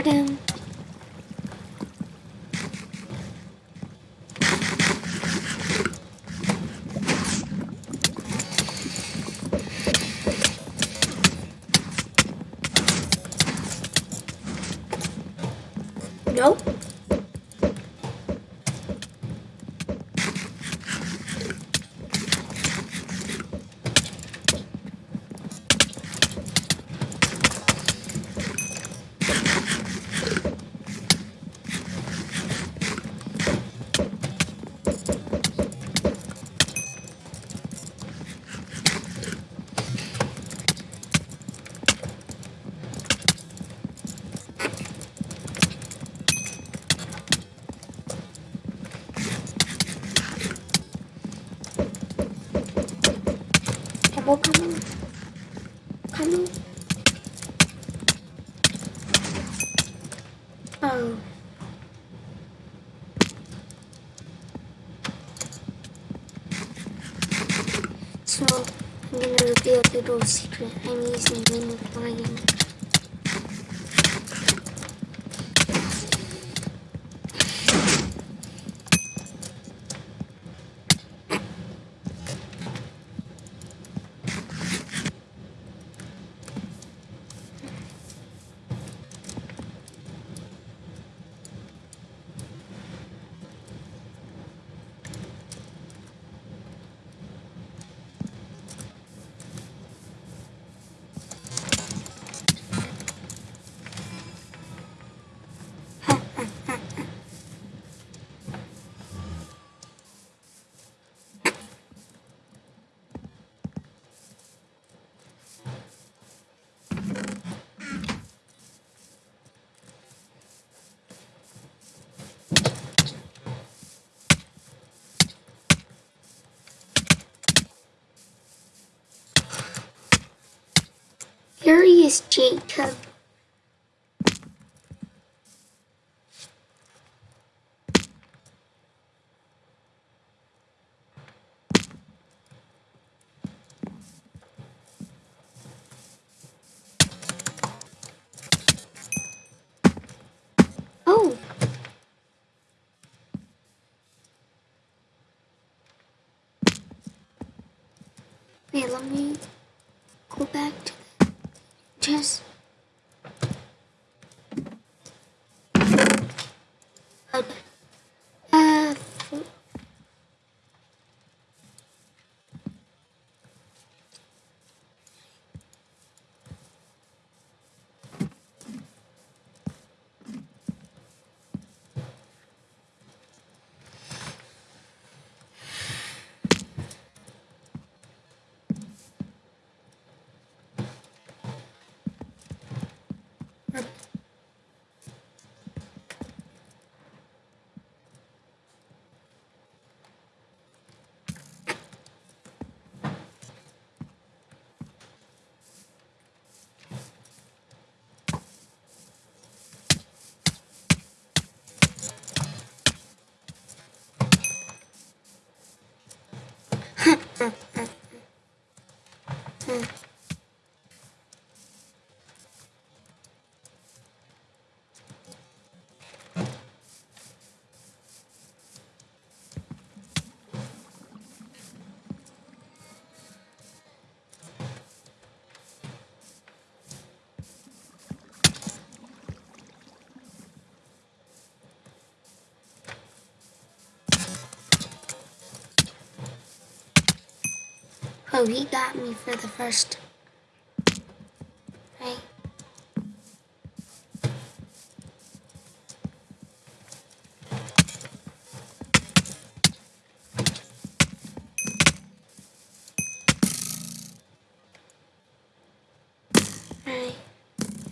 Adam. I'm gonna reveal the little secret. I'm using Mini Lion. Here is Jacob. Oh. Wait, let me go back to the Oh, he got me for the first. Right. Right.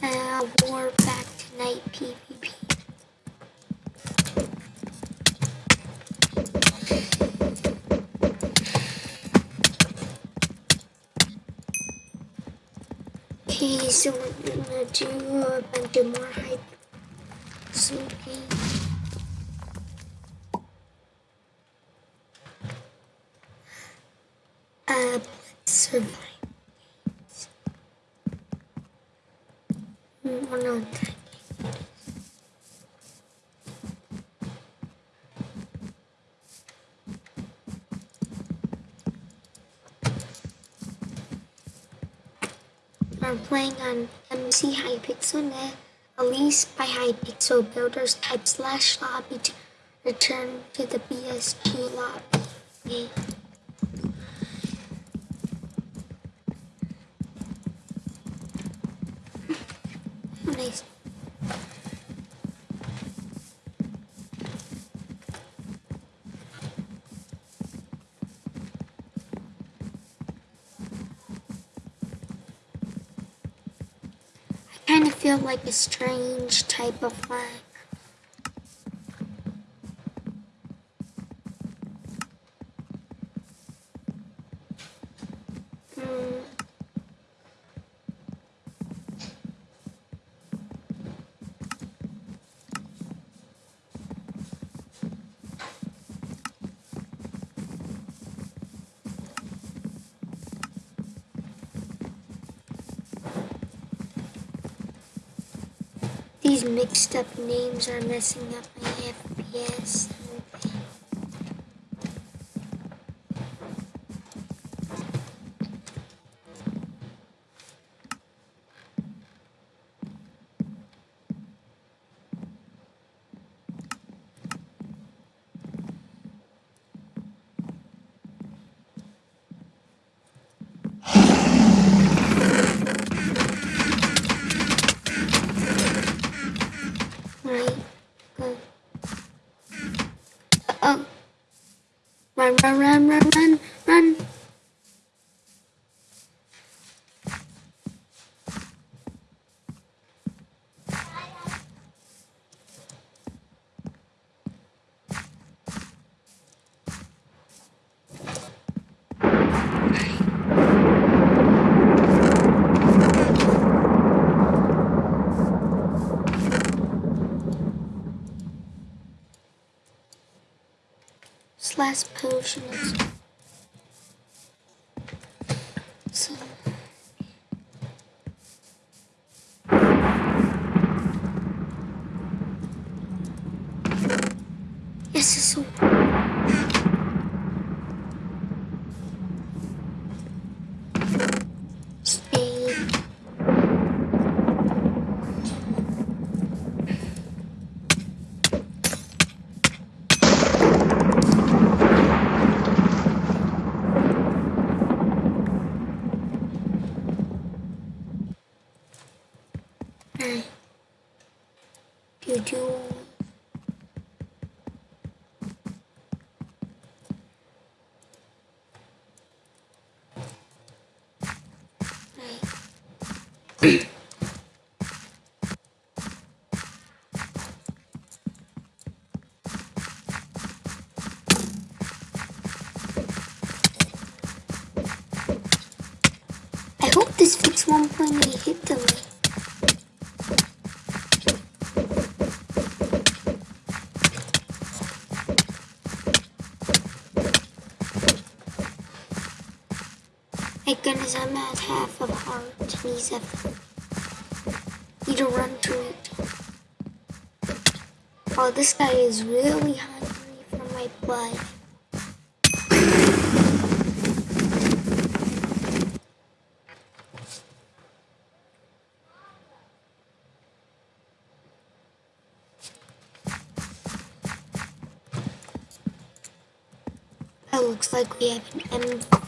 Uh, war back to night PvP. Okay, so we're gonna do a bunch of more hype. Okay. Uh, survive. One on that. Are playing on MC Hypixel Net, Elise by Hypixel Builders type slash lobby to return to the BSG lobby. Okay. Nice. I kind of feel like a strange type of flag. These mixed up names are messing up my FPS. Run, run, run, run, run, run. This last potion is so Yes, it's so Stay. Alright. You do. Right. I hope this fix 1.8 hit delay. My goodness, I'm at half of heart. Please have need to run to it. Oh, this guy is really hungry for my blood. Oh, looks like we have an MVP.